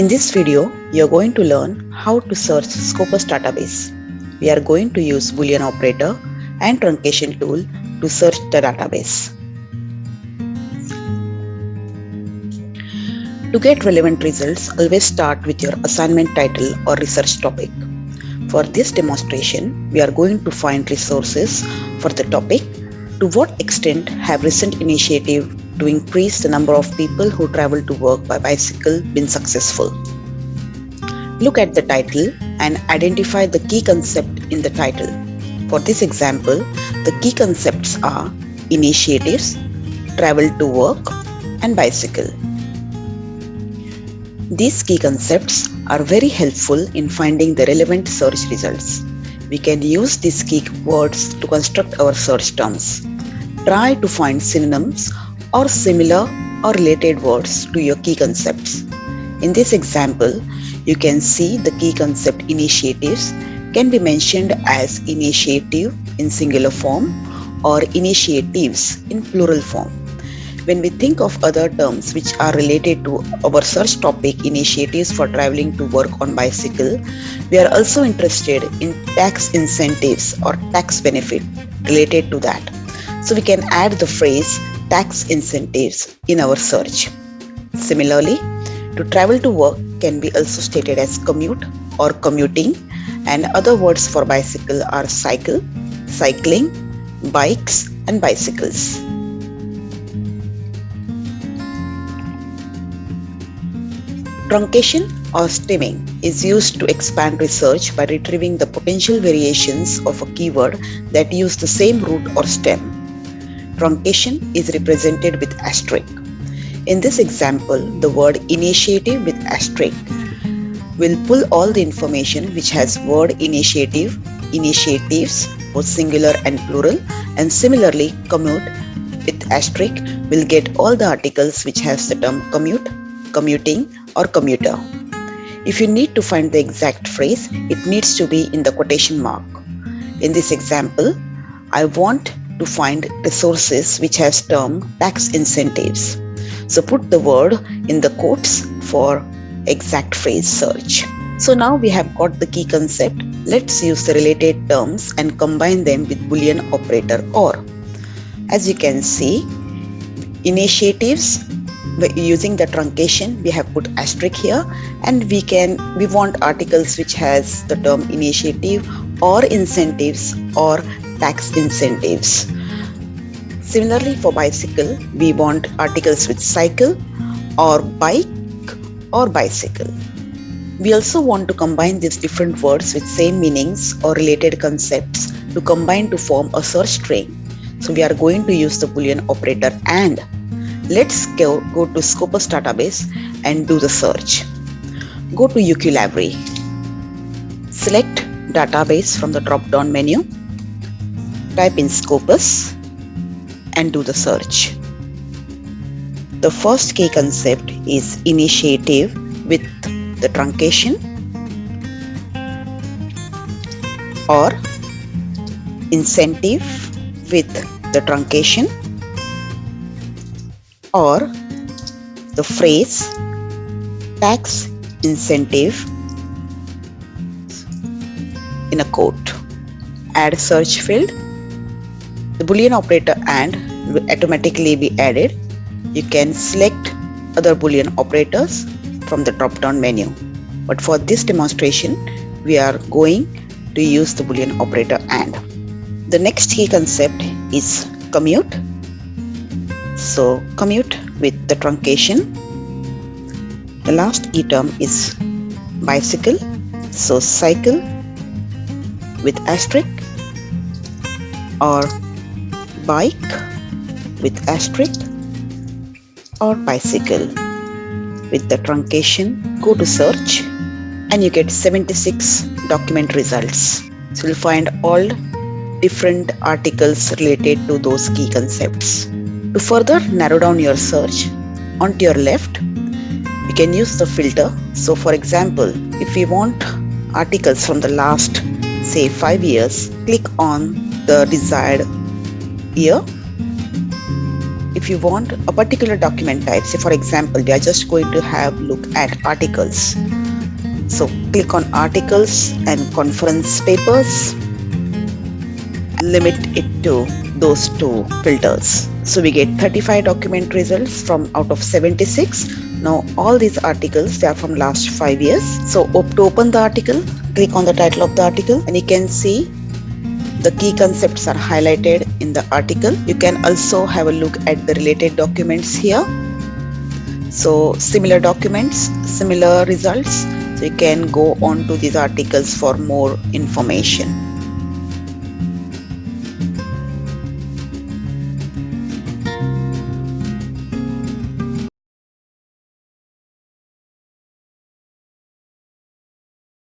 In this video, you are going to learn how to search Scopus database. We are going to use boolean operator and truncation tool to search the database. To get relevant results, always start with your assignment title or research topic. For this demonstration, we are going to find resources for the topic to what extent have recent initiative to increase the number of people who travel to work by bicycle been successful? Look at the title and identify the key concept in the title. For this example, the key concepts are initiatives, travel to work, and bicycle. These key concepts are very helpful in finding the relevant search results. We can use these key words to construct our search terms. Try to find synonyms or similar or related words to your key concepts. In this example, you can see the key concept initiatives can be mentioned as initiative in singular form or initiatives in plural form. When we think of other terms which are related to our search topic initiatives for traveling to work on bicycle, we are also interested in tax incentives or tax benefit related to that. So we can add the phrase tax incentives in our search. Similarly, to travel to work can be also stated as commute or commuting and other words for bicycle are cycle, cycling, bikes and bicycles. Truncation or stemming is used to expand research by retrieving the potential variations of a keyword that use the same root or stem. Truncation is represented with asterisk. In this example, the word initiative with asterisk will pull all the information which has word initiative, initiatives, both singular and plural, and similarly commute with asterisk will get all the articles which has the term commute, commuting, or commuter. If you need to find the exact phrase, it needs to be in the quotation mark. In this example, I want to find resources which has term tax incentives. So put the word in the quotes for exact phrase search. So now we have got the key concept. Let's use the related terms and combine them with boolean operator or. As you can see, initiatives using the truncation we have put asterisk here and we can we want articles which has the term initiative or incentives or tax incentives similarly for bicycle we want articles with cycle or bike or bicycle we also want to combine these different words with same meanings or related concepts to combine to form a search string so we are going to use the boolean operator and Let's go, go to Scopus database and do the search. Go to UQ library. Select database from the drop down menu. Type in Scopus and do the search. The first key concept is initiative with the truncation or incentive with the truncation or the phrase tax incentive in a quote. Add search field. The boolean operator and will automatically be added. You can select other boolean operators from the drop down menu. But for this demonstration, we are going to use the boolean operator and. The next key concept is commute so commute with the truncation. The last key term is bicycle. So cycle with asterisk or bike with asterisk or bicycle with the truncation. Go to search and you get 76 document results. So you'll find all different articles related to those key concepts. To further narrow down your search, onto your left, you can use the filter. So for example, if we want articles from the last say 5 years, click on the desired year. if you want a particular document type say for example we are just going to have look at articles. So click on articles and conference papers limit it to those two filters. So we get 35 document results from out of 76 now all these articles they are from last five years. So to open the article click on the title of the article and you can see the key concepts are highlighted in the article. You can also have a look at the related documents here. So similar documents similar results. So you can go on to these articles for more information